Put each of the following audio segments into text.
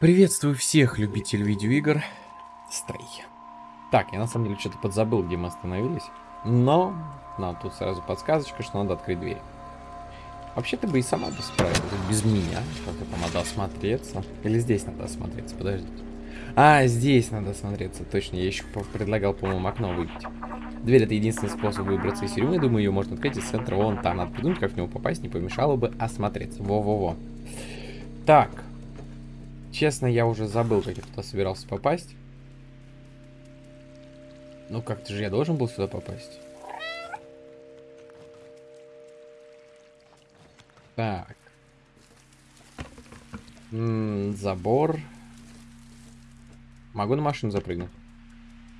Приветствую всех любителей видеоигр. Стрей. Так, я на самом деле что-то подзабыл, где мы остановились. Но нам тут сразу подсказочка, что надо открыть дверь. Вообще-то бы и сама бы справилась без меня. Как-то там надо осмотреться. Или здесь надо осмотреться, подождите. А, здесь надо осмотреться. Точно, я еще предлагал, по-моему, окно выбить. Дверь это единственный способ выбраться из тюрьмы. Думаю, ее можно открыть из центра вон там. Надо придумать, как в него попасть. Не помешало бы осмотреться. Во-во-во. Так. Честно, я уже забыл, как я туда собирался попасть. Ну, как-то же я должен был сюда попасть. Так. М -м, забор. Могу на машину запрыгнуть?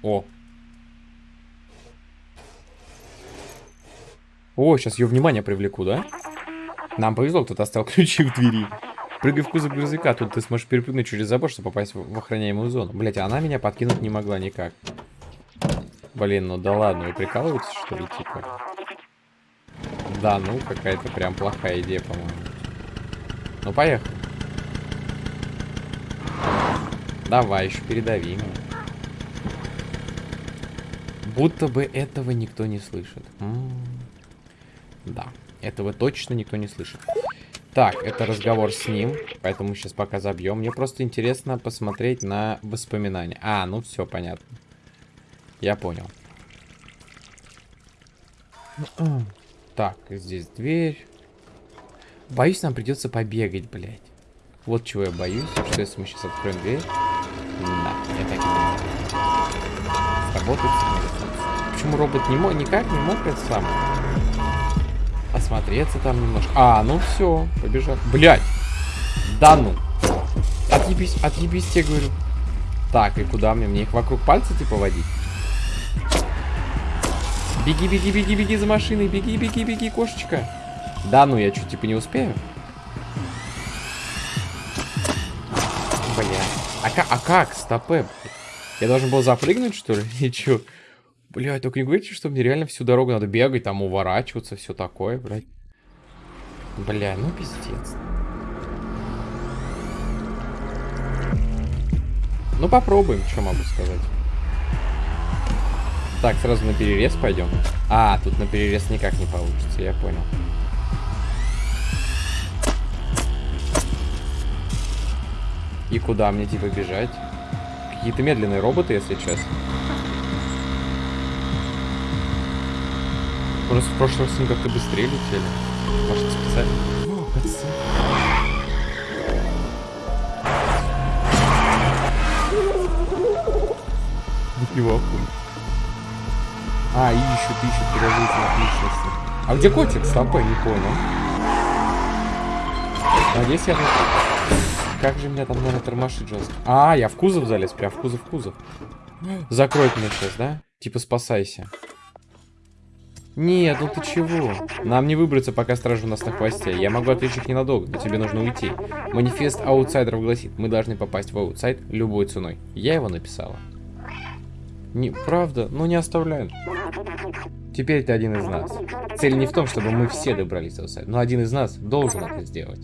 О. О, сейчас ее внимание привлеку, да? Нам повезло, кто-то оставил ключи в двери. Прыгай в кузов грузовика, тут ты сможешь перепрыгнуть через забор, чтобы попасть в, охраняемую зону. Блять, а она меня подкинуть не могла никак. Блин, ну да ладно, вы прикалываетесь, что ли, типа? Да, ну, какая-то прям плохая идея, по-моему. Ну, поехали. Давай, еще передави меня. Будто бы этого никто не слышит. М -м -м. Да, этого точно никто не слышит. Так, это разговор с ним, поэтому сейчас пока забьем. Мне просто интересно посмотреть на воспоминания. А, ну все, понятно. Я понял. Так, здесь дверь. Боюсь, нам придется побегать, блядь. Вот чего я боюсь, что если мы сейчас откроем дверь... Да, я так и думаю. Сработает Почему робот не мог, никак не мог это самое? Осмотреться там немножко. А, ну все, побежал. Блять. Да ну. Отъебись, отъебись, тебе говорю. Так, и куда мне? Мне их вокруг пальца типа водить? Беги, беги, беги, беги за машиной. Беги, беги, беги, кошечка. Да ну, я что, типа не успею? Бля. А, а как? Стопэ. Я должен был запрыгнуть, что ли? И чё? Блядь, только не говорите, что мне реально всю дорогу надо бегать, там уворачиваться, все такое, блядь. Бля, ну пиздец. Ну попробуем, что могу сказать. Так, сразу на перерез пойдем. А, тут на перерез никак не получится, я понял. И куда мне типа бежать? Какие-то медленные роботы, если честно. Просто в прошлый раз они как-то быстрее летели. Может, специально. О. Нифига А, ищут, ищут подозрительных личностей. А где котик? Стоп, я не понял. Надеюсь, я... Как же меня там, наверное, тормошит жестко. А, я в кузов залез, прям в кузов, в кузов. Закроет меня сейчас, да? Типа спасайся. Нет, ну ты чего? Нам не выбраться, пока стража у нас на хвосте. Я могу отвлечь их ненадолго, но тебе нужно уйти. Манифест аутсайдеров гласит, мы должны попасть в аутсайд любой ценой. Я его написала. Не, правда, ну не оставляю. Теперь ты один из нас. Цель не в том, чтобы мы все добрались до аутсайда, но один из нас должен это сделать.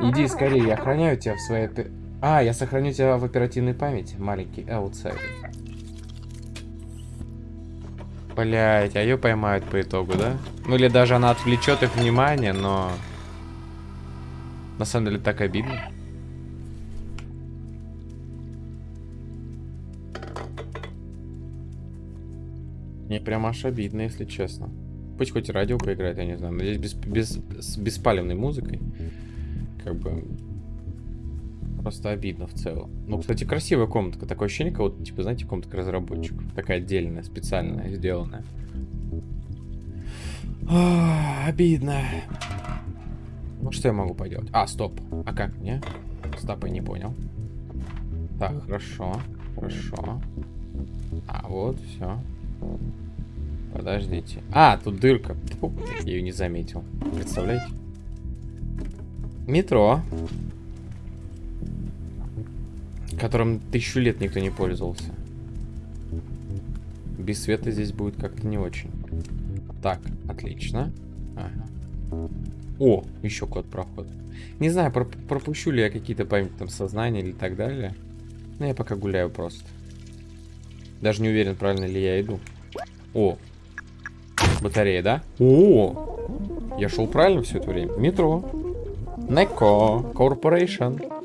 Иди скорее, я охраняю тебя в своей... А, я сохраню тебя в оперативной памяти, маленький аутсайдер. Блять, а ее поймают по итогу, да? Ну или даже она отвлечет их внимание, но... На самом деле так обидно. Мне прям аж обидно, если честно. Пусть хоть радио поиграет, я не знаю. Надеюсь, без, без, с беспалевной музыкой. Как бы просто обидно в целом. Ну, кстати, красивая комнатка. Такое ощущение, как вот, типа, знаете, комнатка разработчиков. Такая отдельная, специальная, сделанная. О, обидно. Ну, что я могу поделать? А, стоп. А как мне? Стоп, я не понял. Так, хорошо. Хорошо. А, вот, все. Подождите. А, тут дырка. Фу, я ее не заметил. Представляете? Метро которым тысячу лет никто не пользовался. Без света здесь будет как-то не очень. Так, отлично. Ага. О, еще код прохода. Не знаю, про пропущу ли я какие-то память там сознания или так далее. Но я пока гуляю просто. Даже не уверен, правильно ли я иду. О, батарея, да? О, я шел правильно все это время. Метро. Неко Corporation.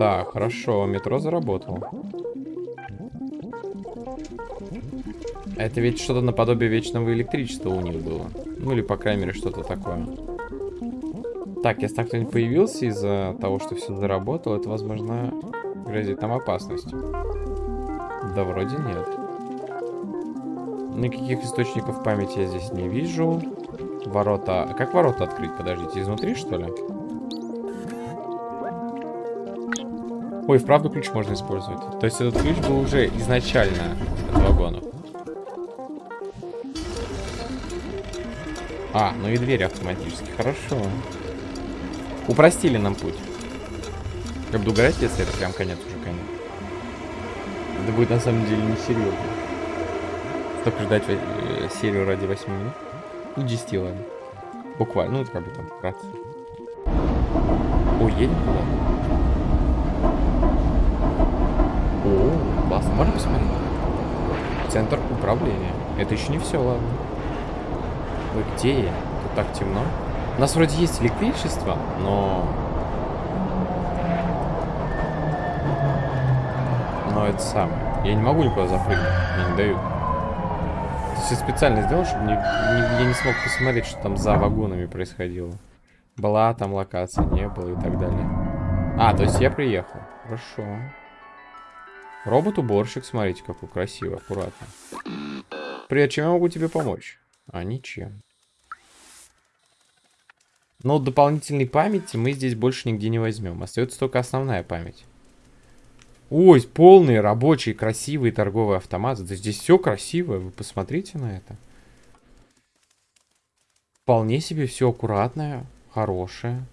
Так, хорошо, метро заработало. Это ведь что-то наподобие вечного электричества у них было. Ну или, по крайней мере, что-то такое. Так, если так кто-нибудь появился из-за того, что все заработало, это, возможно, грозит нам опасностью. Да вроде нет. Никаких источников памяти я здесь не вижу. Ворота... А как ворота открыть? Подождите, изнутри, что ли? Ой, вправду ключ можно использовать. То есть этот ключ был уже изначально от вагонов. А, ну и двери автоматически. Хорошо. Упростили нам путь. Я буду угорать, если это прям конец уже конец. Это будет на самом деле несерьезно. Столько ждать э, серию ради 8 минут. Ну, 10, ладно. Буквально, ну, как бы там, вкратце. О, едем туда. Классно. Можно посмотреть? Центр управления. Это еще не все, ладно. Ой, где я? Тут так темно. У нас вроде есть электричество, но... Но это самое. Я не могу никуда запрыгнуть. Мне не дают. Есть я специально сделал, чтобы не, не, я не смог посмотреть, что там за вагонами происходило. Была там локация, не было и так далее. А, то есть я приехал. Хорошо. Робот-уборщик, смотрите, какой красивый, аккуратно. Привет, чем я могу тебе помочь? А ничем. Но дополнительной памяти мы здесь больше нигде не возьмем. Остается только основная память. Ой, полный рабочий, красивый торговый автомат. Да здесь все красивое, вы посмотрите на это. Вполне себе все аккуратное, хорошее.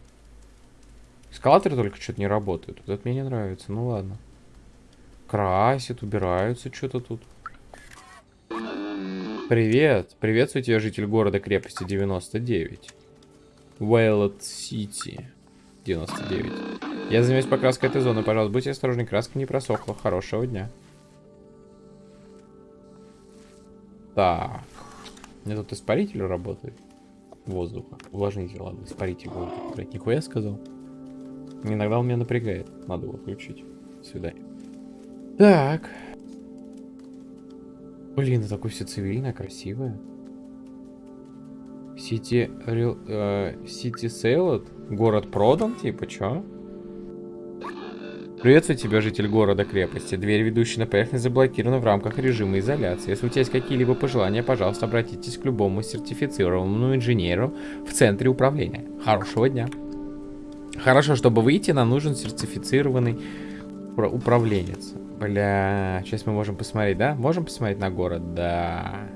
Эскалаторы только что-то не работают. Вот это мне не нравится, ну ладно. Красят, убираются что-то тут. Привет. Приветствую тебя, житель города крепости 99. Вайлот Сити 99. Я занимаюсь покраской этой зоны. Пожалуйста, будьте осторожны, краска не просохла. Хорошего дня. Так. У меня тут испаритель работает. Воздуха. Увлажнитель, ладно, испаритель воздуха. Нихуя сказал. Иногда он меня напрягает. Надо его включить. До свидания. Так. Блин, это такое все цивильное, красивое. Сити... Сити Сейлот? Город продан, типа, чё? Приветствую тебя, житель города-крепости. Дверь, ведущая на поверхность, заблокирована в рамках режима изоляции. Если у тебя есть какие-либо пожелания, пожалуйста, обратитесь к любому сертифицированному инженеру в центре управления. Хорошего дня. Хорошо, чтобы выйти, нам нужен сертифицированный управленец. Бля, сейчас мы можем посмотреть, да? Можем посмотреть на город? Да.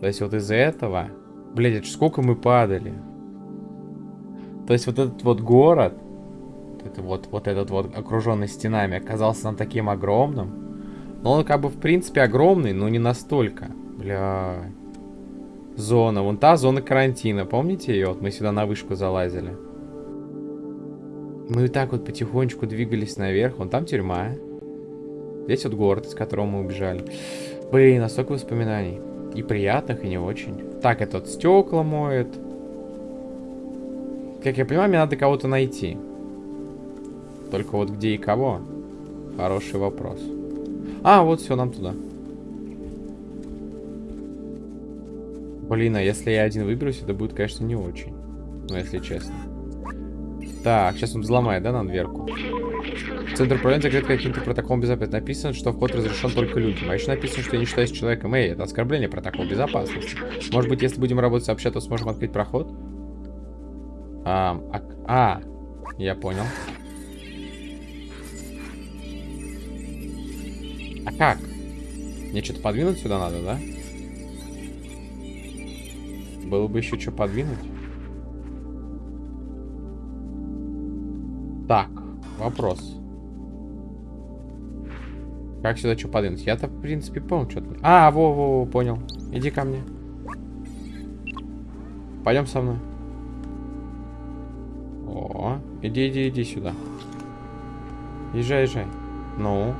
То есть вот из-за этого... Блядь, сколько мы падали. То есть вот этот вот город, это вот, вот этот вот окруженный стенами, оказался нам таким огромным. Но он как бы в принципе огромный, но не настолько. Бля. Зона. Вон та зона карантина. Помните ее? Вот мы сюда на вышку залазили. Мы вот так вот потихонечку двигались наверх. Вон там тюрьма. Здесь вот город, из которого мы убежали. Блин, а столько воспоминаний. И приятных, и не очень. Так, этот стекла моет. Как я понимаю, мне надо кого-то найти. Только вот где и кого? Хороший вопрос. А, вот все, нам туда. Блин, а если я один выберусь, это будет, конечно, не очень. Ну, если честно. Так, сейчас он взломает, да, нам дверку? Центр управления закрыт каким-то протоколом безопасности. Написано, что вход разрешен только людям. А еще написано, что я не считаюсь человеком. Эй, это оскорбление протокола безопасности. Может быть, если будем работать сообща, то сможем открыть проход? А, а, а я понял. А как? Мне что-то подвинуть сюда надо, да? Было бы еще что подвинуть. Вопрос. Как сюда что подвинуть? Я-то, в принципе, понял, что-то. А, во-во-во, понял. Иди ко мне. Пойдем со мной. О, иди, иди, иди сюда. Езжай, езжай. Ну.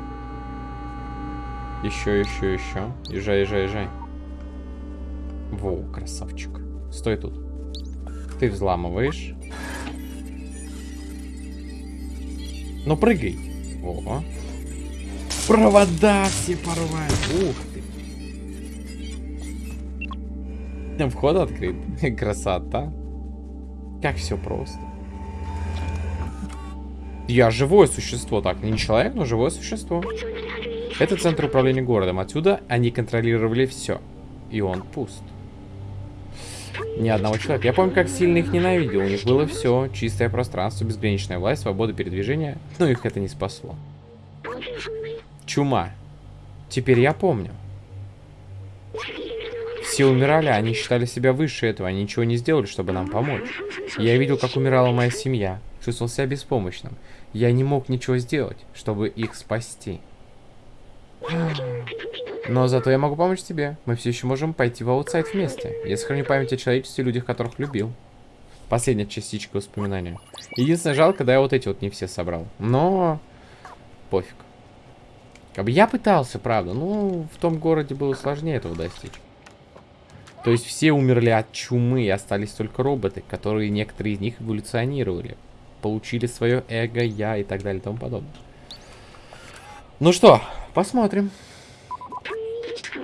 Еще, еще, еще. Езжай, езжай, езжай. Во, красавчик. Стой тут. Ты взламываешь. Ну, прыгай. О. Провода все порвали. Ух ты. Вход открыт. Красота. Как все просто. Я живое существо. Так, не человек, но живое существо. Это центр управления городом. Отсюда они контролировали все. И он пуст. Ни одного человека. Я помню, как сильно их ненавидел. У них было все. Чистое пространство, безграничная власть, свобода передвижения. Но их это не спасло. Чума. Теперь я помню. Все умирали, они считали себя выше этого, они ничего не сделали, чтобы нам помочь. Я видел, как умирала моя семья, чувствовал себя беспомощным. Я не мог ничего сделать, чтобы их спасти. Но зато я могу помочь тебе. Мы все еще можем пойти в аутсайд вместе. Я сохраню память о человечестве и людях, которых любил. Последняя частичка воспоминания. Единственное, жалко, да я вот эти вот не все собрал. Но пофиг. Как бы я пытался, правда. Ну, в том городе было сложнее этого достичь. То есть все умерли от чумы, и остались только роботы, которые некоторые из них эволюционировали. Получили свое эго, я и так далее и тому подобное. Ну что, посмотрим.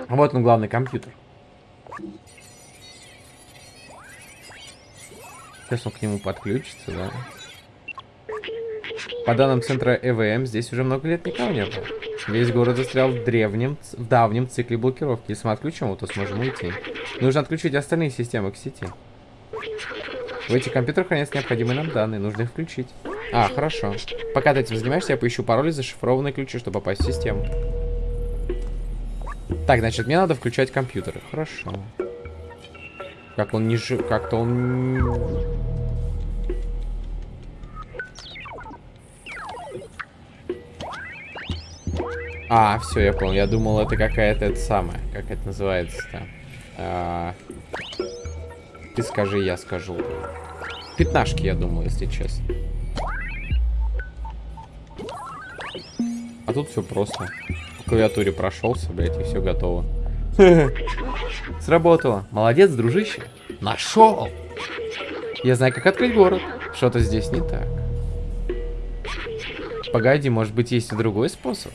Вот он, главный компьютер. Сейчас он к нему подключится, да? По данным центра ЭВМ, здесь уже много лет никого не было. Весь город застрял в древнем, в давнем цикле блокировки. Если мы отключим его, то сможем уйти. Нужно отключить остальные системы к сети. В этих компьютерах хранятся необходимые нам данные. Нужно их включить. А, хорошо. Пока ты этим занимаешься, я поищу пароли зашифрованные ключи, чтобы попасть в систему. Так, значит, мне надо включать компьютеры. Хорошо. Как он не жив... Как-то он... А, все, я понял. Я думал, это какая-то это самая. Как это называется-то? А... Ты скажи, я скажу. Пятнашки, я думал, если честно. А тут все просто. Клавиатуре прошелся, блядь, и все готово. Сработало. Молодец, дружище. Нашел. Я знаю, как открыть город. Что-то здесь не так. Погоди, может быть, есть и другой способ?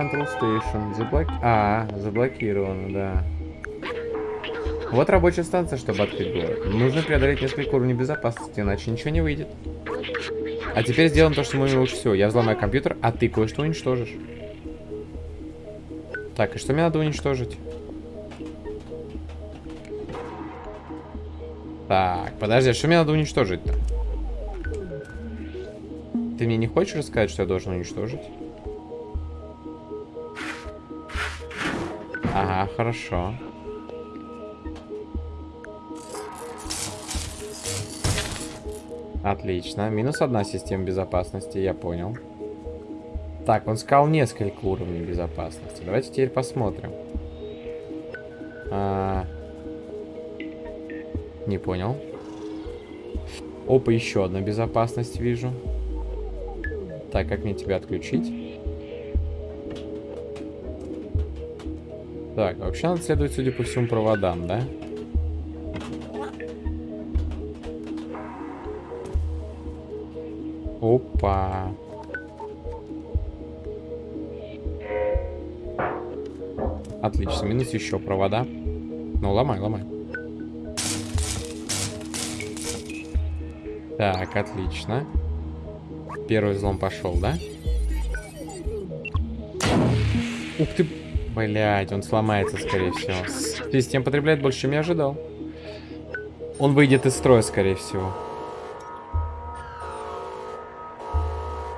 Control Station. Заблок... А, заблокировано, да. Вот рабочая станция, чтобы открыть город. Нужно преодолеть несколько уровней безопасности, иначе ничего не выйдет. А теперь сделаем то, что мы лучше всего. Я взломаю компьютер, а ты кое-что уничтожишь. Так, и что мне надо уничтожить? Так, подожди, а что мне надо уничтожить-то? Ты мне не хочешь рассказать, что я должен уничтожить? Ага, хорошо. Отлично. Минус одна система безопасности, я понял. Так, он сказал несколько уровней безопасности. Давайте теперь посмотрим. А... Не понял. Опа, еще одна безопасность вижу. Так, как мне тебя отключить? Так, вообще надо следовать, судя по всему, проводам, да? Опа. Отлично, минус еще провода. Ну, ломай, ломай. Так, отлично. Первый взлом пошел, да? Ух ты, Блять, он сломается, скорее всего. Система потребляет больше, чем я ожидал. Он выйдет из строя, скорее всего.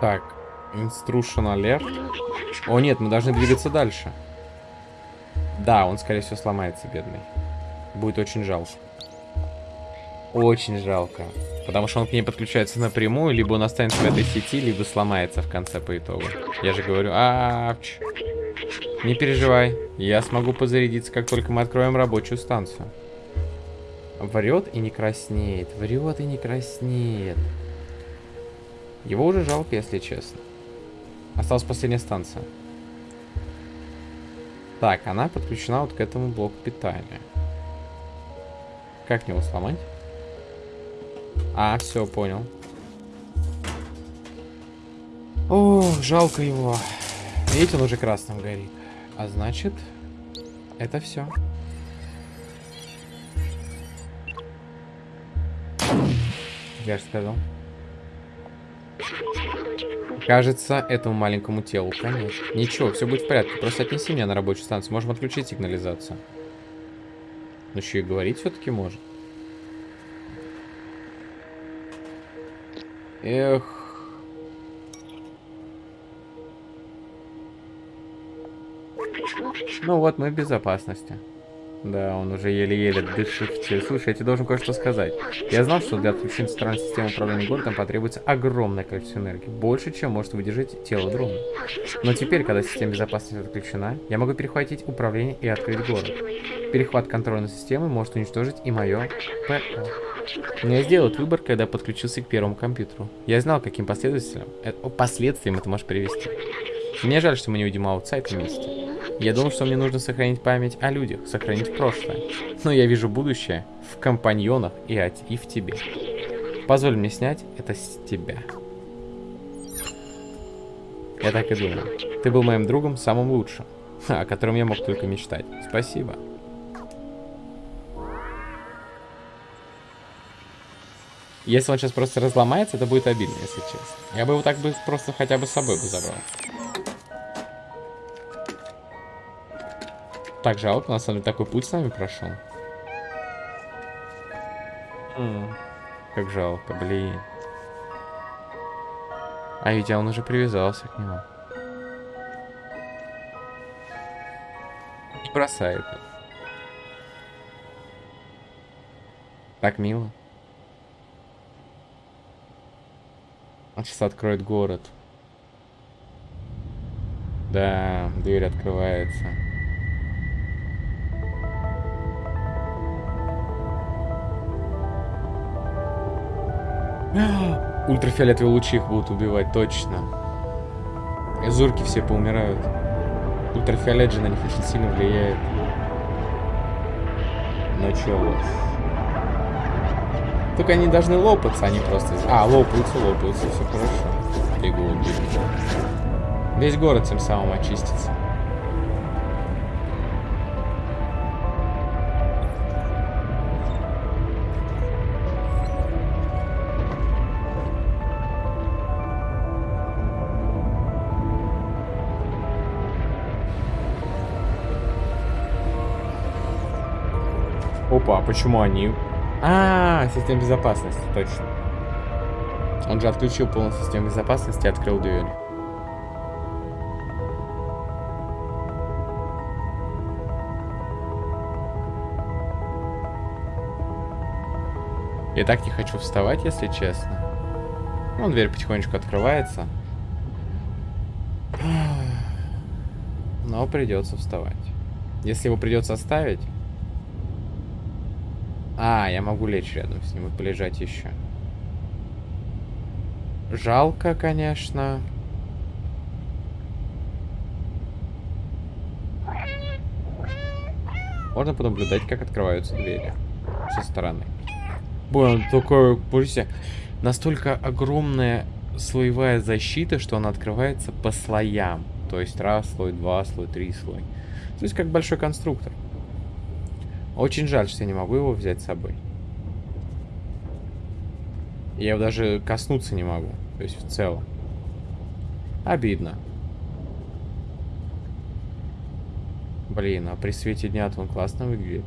Так, instruction alert. О нет, мы должны двигаться дальше. Да, он, скорее всего, сломается, бедный. Будет очень жалко. Очень жалко. Потому что он к ней подключается напрямую, либо он останется в этой сети, либо сломается в конце по итогу. Я же говорю, авч. Не переживай, я смогу позарядиться, как только мы откроем рабочую станцию. Врет и не краснеет, врет и не краснеет. Его уже жалко, если честно. Осталась последняя станция. Так, она подключена вот к этому блоку питания. Как него сломать? А, все, понял. О, жалко его. Видите, он уже красным горит. А значит, это все. Я же сказал. Кажется, этому маленькому телу конец. Ничего, все будет в порядке. Просто отнеси меня на рабочую станцию. Можем отключить сигнализацию. Ну еще и говорить все-таки может. Эх. Ну вот, мы в безопасности. Да, он уже еле-еле дышит. Слушай, я тебе должен кое-что сказать. Я знал, что для отключения центральной системы управления городом потребуется огромное количество энергии. Больше, чем может выдержать тело дрона. Но теперь, когда система безопасности отключена, я могу перехватить управление и открыть город. Перехват контрольной системы может уничтожить и мое ПО. Но я сделал выбор, когда подключился к первому компьютеру. Я знал, каким последствиям, э, последствиям это может привести. Мне жаль, что мы не увидим аутсайд вместе. Я думал, что мне нужно сохранить память о людях, сохранить прошлое. Но я вижу будущее в компаньонах и, от, и в тебе. Позволь мне снять это с тебя. Я так и думал. Ты был моим другом, самым лучшим, о котором я мог только мечтать. Спасибо. Если он сейчас просто разломается, это будет обидно, если честно. Я бы его так бы просто хотя бы с собой бы забрал. Так жалко, на самом деле такой путь с нами прошел. М как жалко, блин. А ведь он уже привязался к нему. Не бросает. Так мило. Он сейчас откроет город. Да, дверь открывается. Ультрафиолетовые лучи их будут убивать, точно. Зурки все поумирают. Ультрафиолет же на них очень сильно влияет. Ну чё вот. Только они должны лопаться, они просто... А, лопаются, лопаются, все хорошо. Бегут, бегут. Весь город тем самым очистится. Опа, а почему они... А, система безопасности, точно. Он же отключил полностью систему безопасности и открыл дверь. Я так не хочу вставать, если честно. Ну, дверь потихонечку открывается. Но придется вставать. Если его придется оставить, а, я могу лечь рядом с ним и полежать еще. Жалко, конечно. Можно понаблюдать, как открываются двери со стороны. Блин, такое, пусть настолько огромная слоевая защита, что она открывается по слоям. То есть раз слой, два слой, три слой. То есть как большой конструктор. Очень жаль, что я не могу его взять с собой. Я его даже коснуться не могу. То есть в целом. Обидно. Блин, а при свете дня-то он классно выглядит.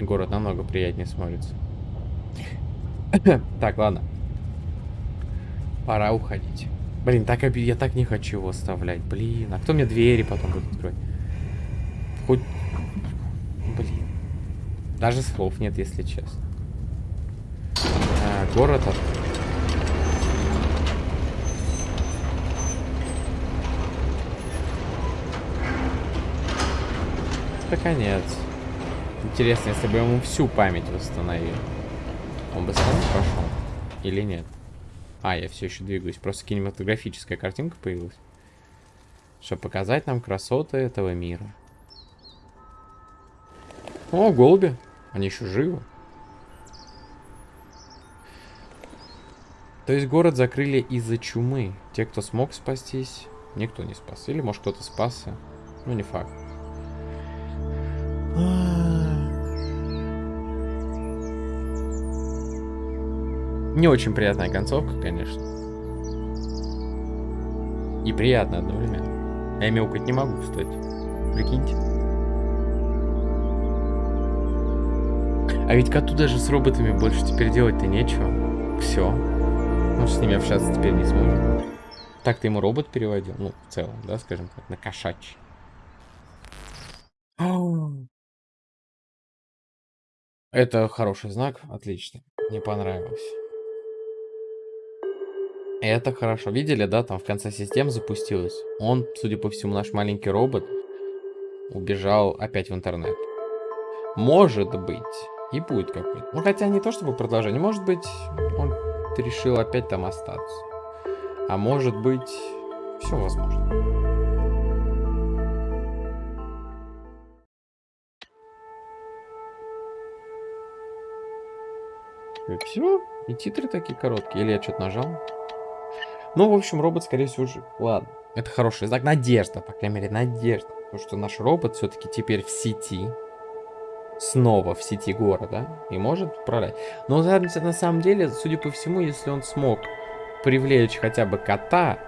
Город намного приятнее смотрится. так, ладно. Пора уходить. Блин, так оби... я так не хочу его оставлять. Блин, а кто мне двери потом будет открывать? Хоть. Даже слов нет, если честно. город от... Это конец. Интересно, если бы ему всю память восстановил, он бы сразу прошел? Или нет? А, я все еще двигаюсь. Просто кинематографическая картинка появилась. Чтобы показать нам красоты этого мира. О, голуби. Они еще живы. То есть город закрыли из-за чумы. Те, кто смог спастись, никто не спас. Или, может, кто-то спасся. Ну, не факт. Не очень приятная концовка, конечно. И приятно одновременно. Я мяукать не могу, кстати. Прикиньте. А ведь коту даже с роботами больше теперь делать-то нечего. Все. Он с ними общаться теперь не сможет. Так-то ему робот переводил. Ну, в целом, да, скажем так, на кошачий. Это хороший знак. Отлично. Мне понравилось. Это хорошо. Видели, да, там в конце системы запустилось. Он, судя по всему, наш маленький робот убежал опять в интернет. Может быть, и будет какой-то. Ну, хотя не то чтобы продолжение. Может быть, он решил опять там остаться. А может быть, все возможно. И все? И титры такие короткие. Или я что-то нажал? Ну, в общем, робот, скорее всего, жив. Ладно. Это хороший знак. Надежда, по крайней мере, надежда. Потому что наш робот все-таки теперь в сети. Снова в сети города. И может управлять. Но на самом деле, судя по всему, если он смог привлечь хотя бы кота,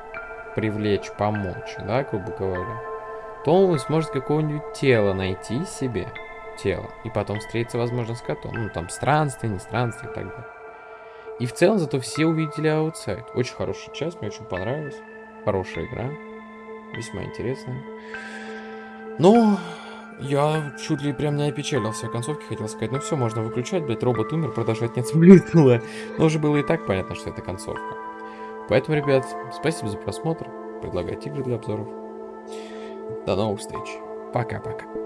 привлечь, помочь, да, грубо говоря, то он сможет какого-нибудь тела найти себе. Тело. И потом встретиться, возможно, с котом. Ну, там, странствие, не странствие и так далее. И в целом зато все увидели Outside. Очень хорошая часть, мне очень понравилась. Хорошая игра. Весьма интересная. Но я чуть ли прям не опечалился о концовке, хотел сказать. Ну все, можно выключать, блядь, робот умер, продолжать нет смысла. Но уже было и так понятно, что это концовка. Поэтому, ребят, спасибо за просмотр. Предлагайте игры для обзоров. До новых встреч. Пока-пока.